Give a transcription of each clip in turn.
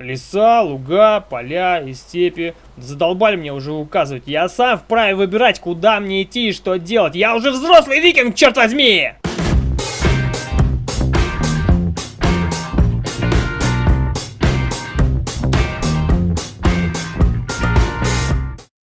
Леса, луга, поля и степи. Задолбали мне уже указывать. Я сам вправе выбирать, куда мне идти и что делать. Я уже взрослый викинг, черт возьми!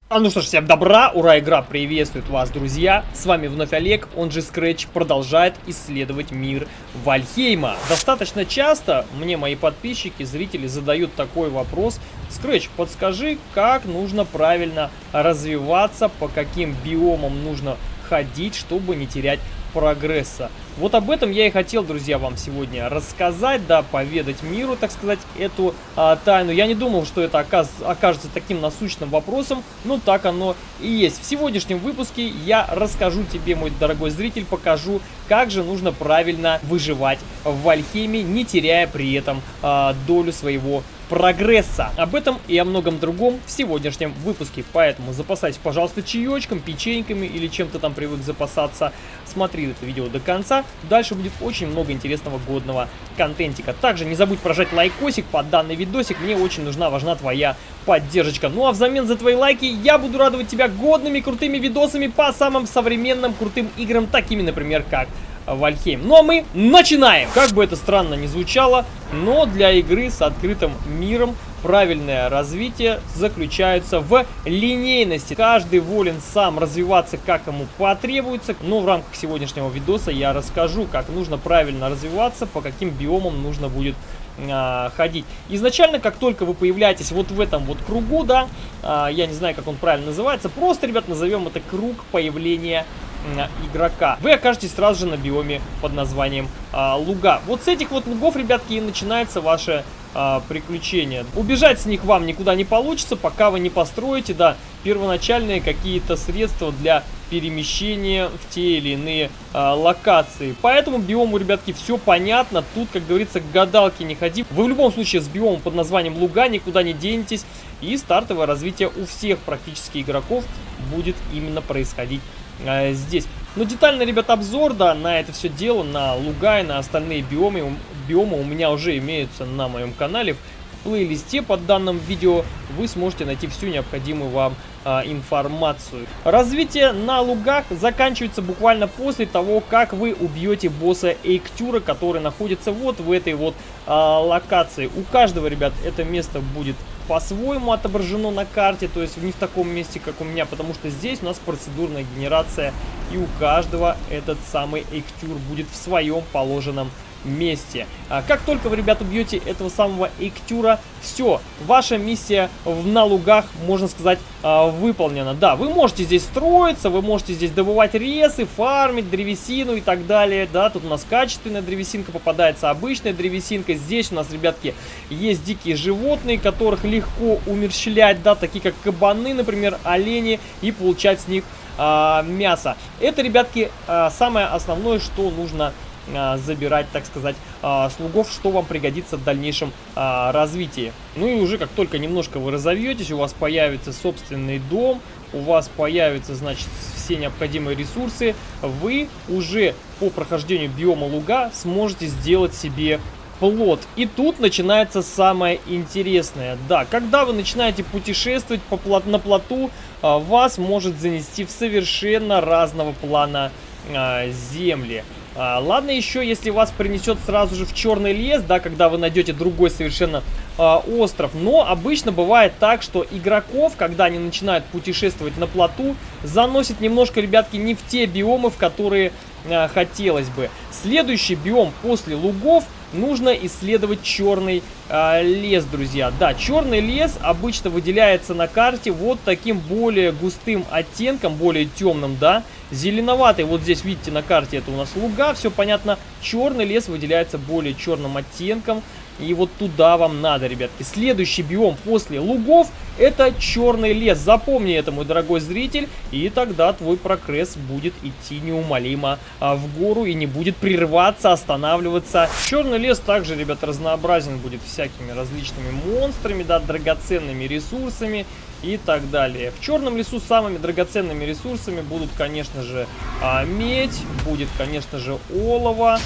А ну что ж, всем добра, ура, игра приветствует вас, друзья. С вами вновь Олег, он же Scratch, продолжает исследовать мир Вальхейма. Достаточно часто мне мои подписчики, зрители задают такой вопрос. Scratch, подскажи, как нужно правильно развиваться, по каким биомам нужно ходить, чтобы не терять прогресса. Вот об этом я и хотел, друзья, вам сегодня рассказать, да, поведать миру, так сказать, эту а, тайну. Я не думал, что это оказ окажется таким насущным вопросом, но так оно и есть. В сегодняшнем выпуске я расскажу тебе, мой дорогой зритель, покажу, как же нужно правильно выживать в Вальхейме, не теряя при этом а, долю своего прогресса. Об этом и о многом другом в сегодняшнем выпуске. Поэтому запасайся, пожалуйста, чаечком, печеньками или чем-то там привык запасаться. Смотри это видео до конца. Дальше будет очень много интересного годного контентика. Также не забудь прожать лайкосик под данный видосик. Мне очень нужна, важна твоя поддержка. Ну а взамен за твои лайки я буду радовать тебя годными крутыми видосами по самым современным крутым играм, такими, например, как Вальхейм. Ну а мы начинаем! Как бы это странно ни звучало, но для игры с открытым миром правильное развитие заключается в линейности. Каждый волен сам развиваться, как ему потребуется. Но в рамках сегодняшнего видоса я расскажу, как нужно правильно развиваться, по каким биомам нужно будет а, ходить. Изначально, как только вы появляетесь вот в этом вот кругу, да, а, я не знаю, как он правильно называется, просто, ребят, назовем это круг появления игрока. Вы окажетесь сразу же на биоме под названием а, луга. Вот с этих вот лугов, ребятки, и начинается ваше а, приключение. Убежать с них вам никуда не получится, пока вы не построите, да, первоначальные какие-то средства для перемещения в те или иные а, локации. Поэтому биому, ребятки, все понятно. Тут, как говорится, к гадалке не ходи. Вы в любом случае с биомом под названием луга никуда не денетесь. И стартовое развитие у всех практически игроков будет именно происходить э, здесь. Но детальный, ребят, обзор, да, на это все дело, на луга и на остальные биомы, биомы у меня уже имеются на моем канале. В плейлисте под данным видео вы сможете найти всю необходимую вам а, информацию. Развитие на лугах заканчивается буквально после того, как вы убьете босса Эйктюра, который находится вот в этой вот а, локации. У каждого, ребят, это место будет по-своему отображено на карте, то есть не в таком месте, как у меня, потому что здесь у нас процедурная генерация, и у каждого этот самый Эктюр будет в своем положенном. А как только вы, ребята, убьете этого самого Эктюра, все, ваша миссия в, на лугах, можно сказать, а, выполнена. Да, вы можете здесь строиться, вы можете здесь добывать ресы, фармить древесину и так далее. Да, тут у нас качественная древесинка попадается, обычная древесинка. Здесь у нас, ребятки, есть дикие животные, которых легко умерщвлять, да, такие как кабаны, например, олени, и получать с них а, мясо. Это, ребятки, а, самое основное, что нужно забирать, так сказать, а, слугов, что вам пригодится в дальнейшем а, развитии. Ну и уже как только немножко вы разовьетесь, у вас появится собственный дом, у вас появятся, значит, все необходимые ресурсы, вы уже по прохождению биома луга сможете сделать себе плод. И тут начинается самое интересное. Да, когда вы начинаете путешествовать по плот, на плоту, вас может занести в совершенно разного плана земли. А, ладно еще, если вас принесет сразу же в черный лес, да, когда вы найдете другой совершенно а, остров. Но обычно бывает так, что игроков, когда они начинают путешествовать на плоту, заносит немножко, ребятки, не в те биомы, в которые а, хотелось бы. Следующий биом после лугов нужно исследовать черный э, лес, друзья. Да, черный лес обычно выделяется на карте вот таким более густым оттенком, более темным, да. Зеленоватый, вот здесь видите на карте, это у нас луга, все понятно. Черный лес выделяется более черным оттенком. И вот туда вам надо, ребятки. Следующий биом после лугов это черный лес. Запомни это, мой дорогой зритель. И тогда твой прогресс будет идти неумолимо а, в гору и не будет прерываться, останавливаться. Черный лес также, ребят, разнообразен будет всякими различными монстрами, да, драгоценными ресурсами и так далее. В черном лесу самыми драгоценными ресурсами будут, конечно же, а, медь, будет, конечно же, олово.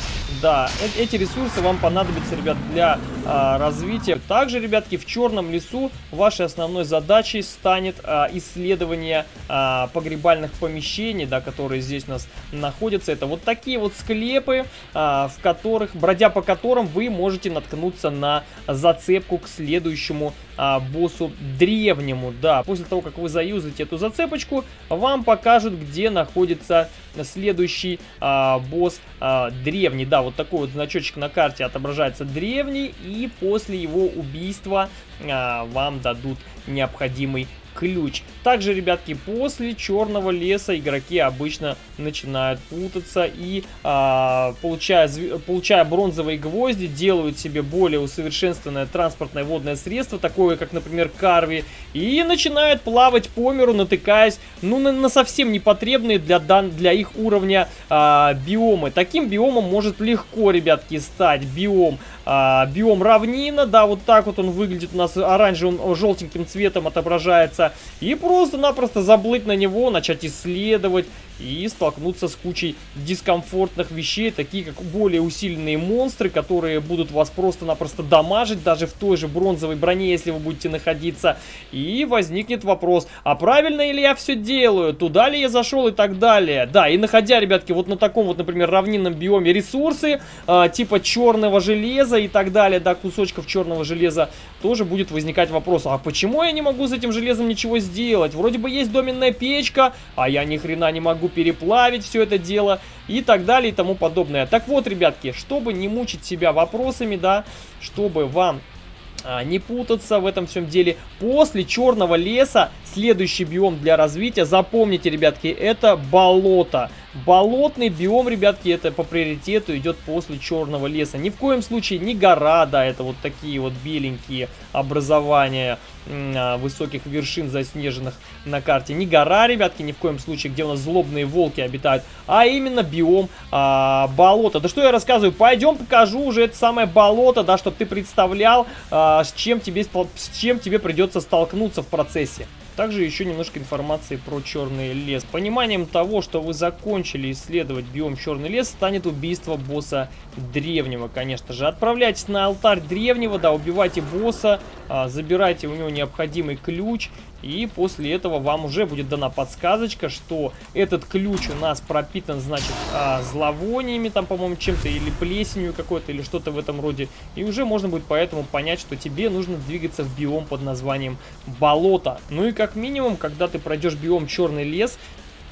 Да, э эти ресурсы вам понадобятся, ребят, для а, развития. Также, ребятки, в черном лесу вашей основной задачей станет а, исследование а, погребальных помещений, да, которые здесь у нас находятся. Это вот такие вот склепы, а, в которых, бродя по которым вы можете наткнуться на зацепку к следующему а, боссу древнему. Да, после того, как вы заюзаете эту зацепочку, вам покажут, где находится следующий а, босс а, древний. Да, вот такой вот значочек на карте отображается древний, и после его убийства а, вам дадут необходимый ключ. Также, ребятки, после черного леса игроки обычно начинают путаться и, а, получая, получая бронзовые гвозди, делают себе более усовершенствованное транспортное водное средство, такое как, например, карви, и начинают плавать по миру, натыкаясь, ну, на, на совсем непотребные для, дан, для их уровня а, биомы. Таким биомом может легко, ребятки, стать биом а, биом равнина, да, вот так вот он выглядит у нас оранжевым, желтеньким цветом отображается. И просто-напросто заблыть на него, начать исследовать и столкнуться с кучей дискомфортных вещей, такие как более усиленные монстры, которые будут вас просто-напросто дамажить, даже в той же бронзовой броне, если вы будете находиться. И возникнет вопрос, а правильно ли я все делаю, туда ли я зашел и так далее. Да, и находя, ребятки, вот на таком вот, например, равнинном биоме ресурсы, э, типа черного железа и так далее, да, кусочков черного железа, тоже будет возникать вопрос, а почему я не могу с этим железом ничего сделать? Вроде бы есть доменная печка, а я ни хрена не могу переплавить все это дело и так далее и тому подобное. Так вот, ребятки, чтобы не мучить себя вопросами, да, чтобы вам а, не путаться в этом всем деле. После черного леса следующий биом для развития, запомните, ребятки, это болото. Болотный биом, ребятки, это по приоритету идет после черного леса. Ни в коем случае не гора, да, это вот такие вот беленькие образования а, высоких вершин заснеженных на карте. Не гора, ребятки, ни в коем случае, где у нас злобные волки обитают, а именно биом а, болота. Да что я рассказываю, пойдем покажу уже это самое болото, да, чтобы ты представлял, а, с, чем тебе, с чем тебе придется столкнуться в процессе. Также еще немножко информации про черный лес. Пониманием того, что вы закончили исследовать биом черный лес, станет убийство босса древнего, конечно же. Отправляйтесь на алтарь древнего, да, убивайте босса, а, забирайте у него необходимый ключ и после этого вам уже будет дана подсказочка, что этот ключ у нас пропитан, значит, а, зловониями, там, по-моему, чем-то, или плесенью какой-то, или что-то в этом роде. И уже можно будет поэтому понять, что тебе нужно двигаться в биом под названием болото. Ну и как минимум, когда ты пройдешь биом черный лес,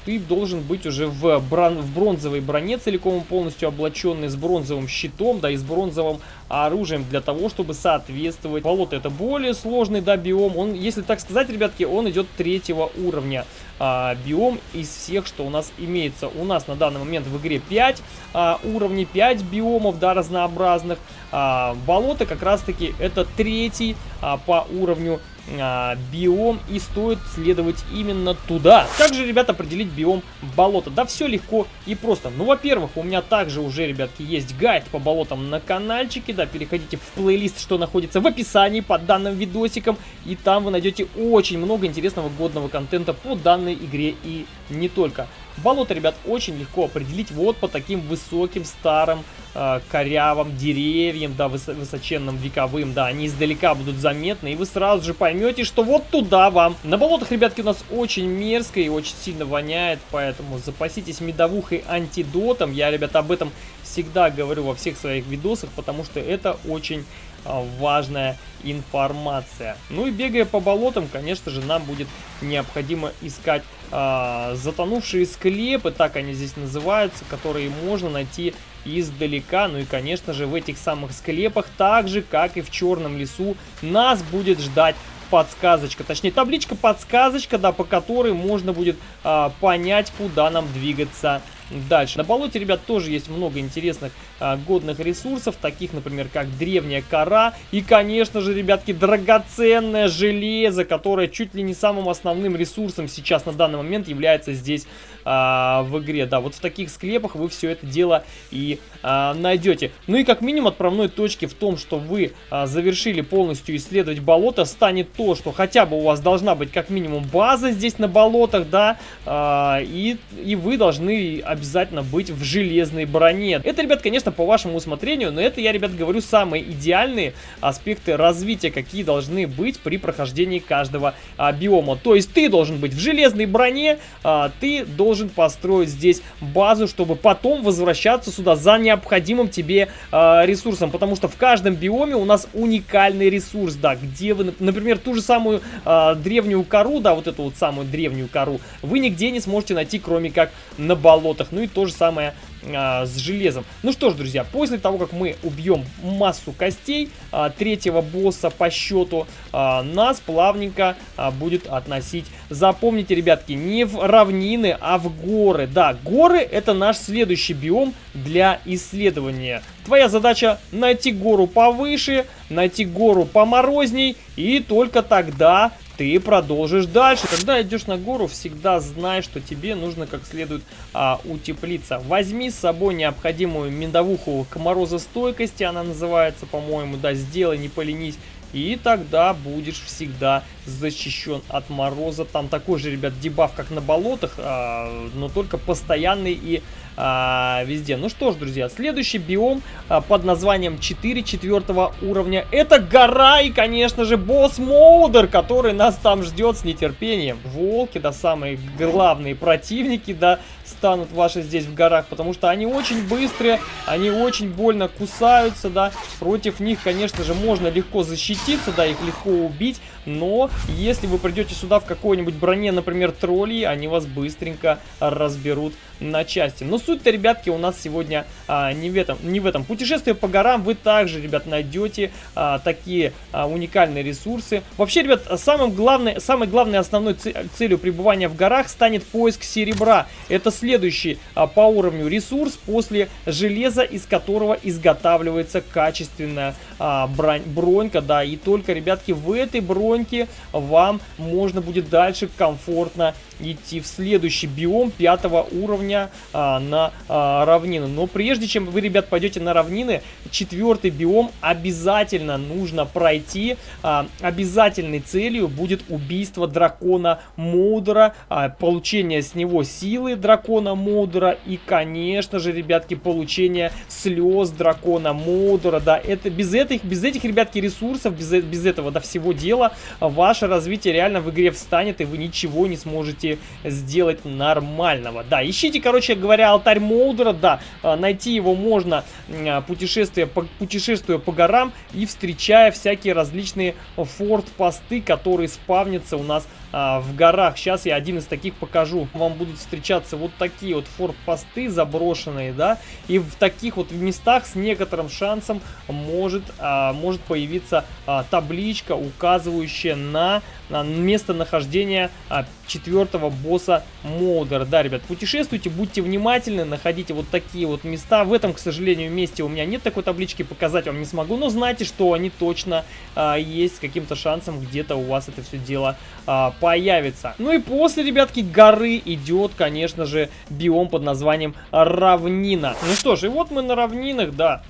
ты должен быть уже в, брон в бронзовой броне, целиком полностью облаченный, с бронзовым щитом, да, и с бронзовым оружием для того, чтобы соответствовать. Болото это более сложный, да, биом. Он, если так сказать, ребятки, он идет третьего уровня. А, биом из всех, что у нас имеется. У нас на данный момент в игре 5 а, уровней, 5 биомов, да, разнообразных. А, болото как раз-таки это третий а, по уровню а, биом и стоит следовать именно туда. Как же, ребят, определить биом болота? Да все легко и просто. Ну, во-первых, у меня также уже, ребятки, есть гайд по болотам на каналчике, да, переходите в плейлист, что находится в описании под данным видосиком, и там вы найдете очень много интересного годного контента по данной игре и не только. Болото, ребят, очень легко определить вот по таким высоким, старым, э, корявым деревьям, да, выс высоченным, вековым, да, они издалека будут заметны, и вы сразу же поймете, что вот туда вам. На болотах, ребятки, у нас очень мерзко и очень сильно воняет, поэтому запаситесь медовухой антидотом. Я, ребят, об этом всегда говорю во всех своих видосах, потому что это очень важная информация. Ну и бегая по болотам, конечно же, нам будет необходимо искать а, затонувшие склепы, так они здесь называются, которые можно найти издалека. Ну и, конечно же, в этих самых склепах, так же, как и в Черном лесу, нас будет ждать подсказочка, точнее табличка подсказочка, да, по которой можно будет а, понять, куда нам двигаться дальше. На болоте, ребят, тоже есть много интересных а, годных ресурсов, таких, например, как древняя кора и, конечно же, ребятки, драгоценное железо, которое чуть ли не самым основным ресурсом сейчас на данный момент является здесь а, в игре. Да, вот в таких склепах вы все это дело и а, найдете. Ну и как минимум отправной точки в том, что вы а, завершили полностью исследовать болото, станет то, что хотя бы у вас должна быть как минимум база здесь на болотах, да, а, и, и вы должны обязательно быть в железной броне. Это, ребят, конечно, по вашему усмотрению, но это я, ребят, говорю самые идеальные аспекты развития, какие должны быть при прохождении каждого а, биома. То есть ты должен быть в железной броне, а, ты должен построить здесь базу, чтобы потом возвращаться сюда за необходимым тебе а, ресурсом, потому что в каждом биоме у нас уникальный ресурс, да, где вы, например, ту же самую а, древнюю кору, да, вот эту вот самую древнюю кору, вы нигде не сможете найти, кроме как на болотах. Ну и то же самое а, с железом. Ну что ж, друзья, после того, как мы убьем массу костей а, третьего босса по счету, а, нас плавненько а, будет относить. Запомните, ребятки, не в равнины, а в горы. Да, горы это наш следующий биом для исследования. Твоя задача найти гору повыше, найти гору поморозней, и только тогда ты продолжишь дальше. Когда идешь на гору, всегда знай, что тебе нужно как следует а, утеплиться. Возьми с собой необходимую медовуху к морозостойкости, она называется, по-моему, да, сделай, не поленись. И тогда будешь всегда защищен от мороза. Там такой же, ребят, дебаф, как на болотах, а, но только постоянный и а, везде. Ну что ж, друзья, следующий биом а, под названием 4 четвертого уровня. Это гора и, конечно же, босс Моудер, который нас там ждет с нетерпением. Волки, да, самые главные противники, да, станут ваши здесь в горах, потому что они очень быстрые, они очень больно кусаются, да. Против них, конечно же, можно легко защититься, да, их легко убить, но если вы придете сюда в какой-нибудь броне, например, троллей, они вас быстренько разберут на части. Но суть-то, ребятки, у нас сегодня а, не, в этом, не в этом. Путешествие по горам вы также, ребят, найдете а, такие а, уникальные ресурсы. Вообще, ребят, самым главной, самой главной основной целью пребывания в горах станет поиск серебра. Это следующий а, по уровню ресурс после железа, из которого изготавливается качественная а, бронь, бронька. Да, и только, ребятки, в этой броньке вам можно будет дальше комфортно идти в следующий биом пятого уровня а, на а, равнины. Но прежде чем вы, ребят, пойдете на равнины, четвертый биом обязательно нужно пройти. А, обязательной целью будет убийство дракона Моудера, а, получение с него силы дракона Моудера и, конечно же, ребятки, получение слез дракона Моудера. Да, это без этих, без этих, ребятки, ресурсов, без, без этого до да, всего дела, ваше развитие реально в игре встанет, и вы ничего не сможете сделать нормального. Да, ищите, короче говоря, алтарь Молдера, да, а, найти его можно а, путешествуя по, путешествуя по горам и встречая всякие различные форт-посты, которые спавнятся у нас а, в горах. Сейчас я один из таких покажу. Вам будут встречаться вот такие вот форт-посты заброшенные, да, и в таких вот местах с некоторым шансом может, а, может появиться а, табличка, указывающая на, на местонахождение а, четвертого босса Молдер. Да, ребят, путешествуйте, будьте внимательны, находите вот такие вот места. В этом, к сожалению, месте у меня нет такой таблички, показать вам не смогу, но знайте, что они точно а, есть с каким-то шансом где-то у вас это все дело а, появится. Ну и после, ребятки, горы идет, конечно же, биом под названием равнина. Ну что ж, и вот мы на равнинах, да.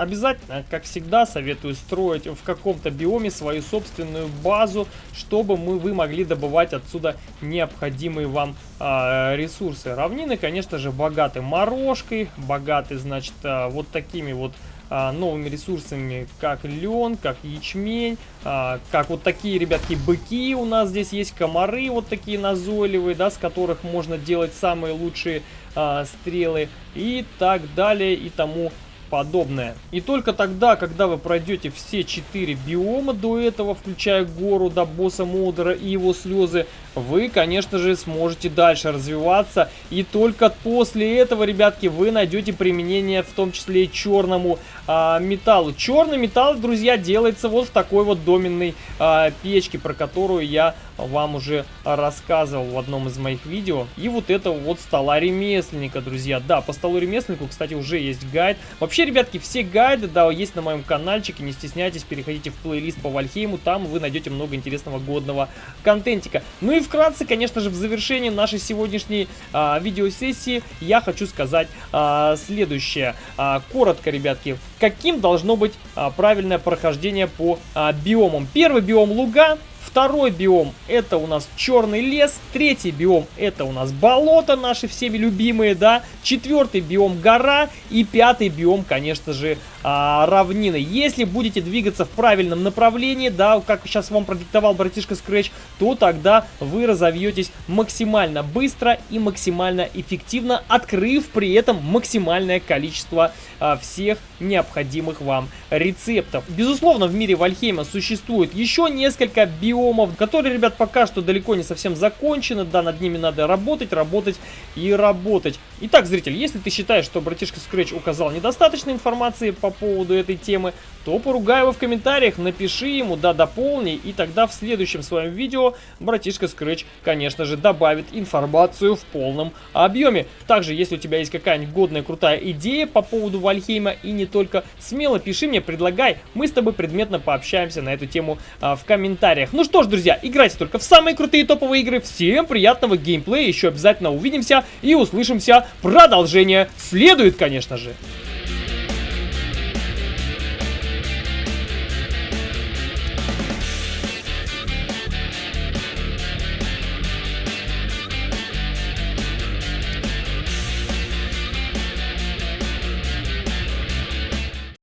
Обязательно, как всегда, советую строить в каком-то биоме свою собственную базу, чтобы мы, вы могли добывать отсюда необходимые вам э, ресурсы. Равнины, конечно же, богаты морожкой, богаты, значит, э, вот такими вот а, новыми ресурсами, как лен, как ячмень, как вот такие, ребятки, быки у нас здесь есть, комары вот такие назойливые, да, с которых можно делать самые лучшие а, стрелы и так далее и тому подобное. И только тогда, когда вы пройдете все четыре биома до этого, включая гору до босса Молдера и его слезы, вы, конечно же, сможете дальше развиваться. И только после этого, ребятки, вы найдете применение в том числе и черному а, металлу. Черный металл, друзья, делается вот в такой вот доменной а, печке, про которую я вам уже рассказывал в одном из моих видео. И вот это вот стола ремесленника, друзья. Да, по столу ремесленнику, кстати, уже есть гайд. Вообще, ребятки, все гайды, да, есть на моем каналчике. Не стесняйтесь, переходите в плейлист по Вальхейму. Там вы найдете много интересного годного контентика. Ну и вкратце, конечно же, в завершении нашей сегодняшней а, видеосессии я хочу сказать а, следующее. А, коротко, ребятки, каким должно быть а, правильное прохождение по а, биомам. Первый биом луга Второй биом это у нас черный лес. Третий биом это у нас болото, наши всеми любимые, да. Четвертый биом гора. И пятый биом, конечно же, а, равнины. Если будете двигаться в правильном направлении, да, как сейчас вам продиктовал братишка Scratch, то тогда вы разовьетесь максимально быстро и максимально эффективно, открыв при этом максимальное количество а, всех необходимых вам рецептов. Безусловно, в мире Вальхейма существует еще несколько биомов, которые, ребят, пока что далеко не совсем закончены, да, над ними надо работать, работать и работать. Итак, зритель, если ты считаешь, что братишка Scratch указал недостаточно информации по поводу этой темы, то поругай его в комментариях, напиши ему, да, дополни, и тогда в следующем своем видео братишка Scratch, конечно же, добавит информацию в полном объеме. Также, если у тебя есть какая-нибудь годная, крутая идея по поводу Вальхейма и не только, смело пиши мне, предлагай, мы с тобой предметно пообщаемся на эту тему а, в комментариях. Ну что ж, друзья, играйте только в самые крутые топовые игры, всем приятного геймплея, еще обязательно увидимся и услышимся, продолжение следует, конечно же.